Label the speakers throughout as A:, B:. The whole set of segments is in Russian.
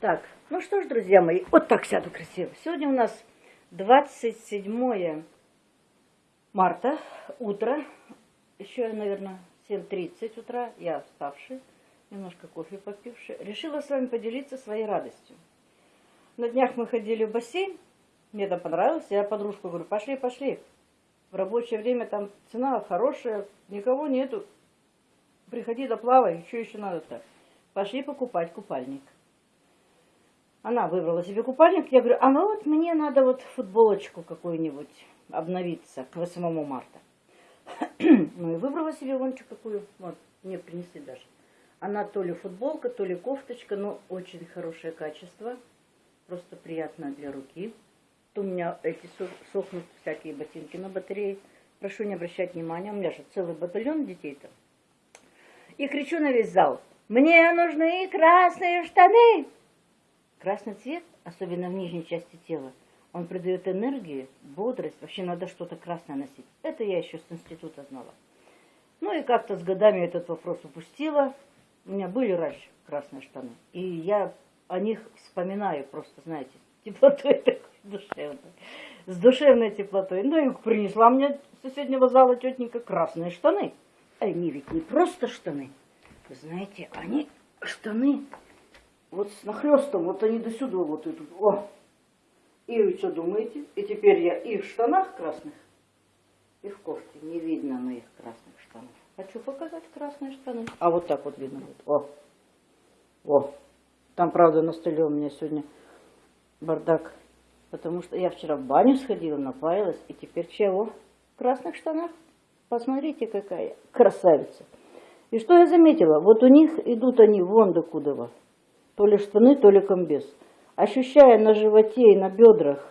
A: Так, ну что ж, друзья мои, вот так сяду красиво. Сегодня у нас 27 марта, утро. Еще, наверное, 7.30 утра. Я вставший, немножко кофе попивший. Решила с вами поделиться своей радостью. На днях мы ходили в бассейн. Мне там понравилось. Я подружку говорю, пошли, пошли. В рабочее время там цена хорошая, никого нету. Приходи да плавай, что еще надо-то? Пошли покупать купальник. Она выбрала себе купальник. Я говорю, а ну вот мне надо вот футболочку какую-нибудь обновиться к 8 марта. ну и выбрала себе вон какую. Вот, мне принесли даже. Она то ли футболка, то ли кофточка, но очень хорошее качество. Просто приятно для руки. То у меня эти сохнут всякие ботинки на батарее. Прошу не обращать внимания, у меня же целый батальон детей-то. И кричу на весь зал, мне нужны красные штаны. Красный цвет, особенно в нижней части тела, он придает энергию, бодрость. Вообще надо что-то красное носить. Это я еще с института знала. Ну и как-то с годами этот вопрос упустила. У меня были раньше красные штаны. И я о них вспоминаю просто, знаете, теплотой такой душевной. С душевной теплотой. Ну и принесла мне с соседнего зала тетенька красные штаны. Они ведь не просто штаны. Вы знаете, они штаны вот с нахлестом, вот они до сюда вот идут. О! И вы что думаете? И теперь я и в штанах красных, и в кофте. Не видно моих красных штанов. Хочу показать красные штаны. А вот так вот видно будет. О! О! Там, правда, на столе у меня сегодня бардак. Потому что я вчера в баню сходила, напаялась. И теперь чего? В красных штанах. Посмотрите, какая красавица. И что я заметила? Вот у них идут они вон до куда то ли штаны, то ли комбез. Ощущая на животе и на бедрах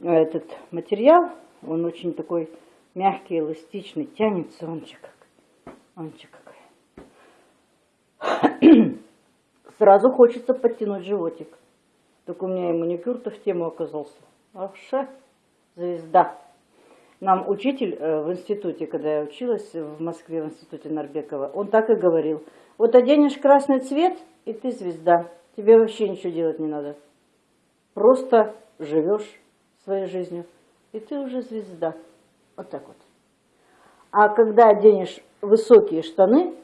A: э, этот материал, он очень такой мягкий, эластичный, тянется, он же как, он какая. Сразу хочется подтянуть животик. Так у меня и маникюр-то в тему оказался. Вообще звезда. Нам учитель э, в институте, когда я училась в Москве, в институте Нарбекова, он так и говорил. Вот оденешь красный цвет, и ты звезда. Тебе вообще ничего делать не надо. Просто живешь своей жизнью, и ты уже звезда. Вот так вот. А когда оденешь высокие штаны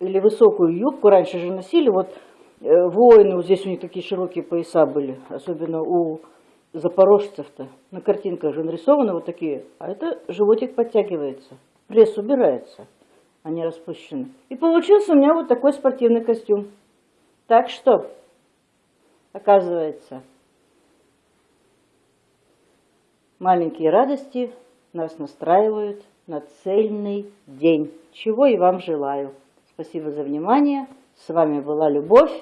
A: или высокую юбку, раньше же носили, вот э, воины, вот здесь у них такие широкие пояса были, особенно у запорожцев-то. На картинках же нарисованы вот такие, а это животик подтягивается, пресс убирается, они распущены. И получился у меня вот такой спортивный костюм. Так что, оказывается, маленькие радости нас настраивают на цельный день, чего и вам желаю. Спасибо за внимание. С вами была Любовь.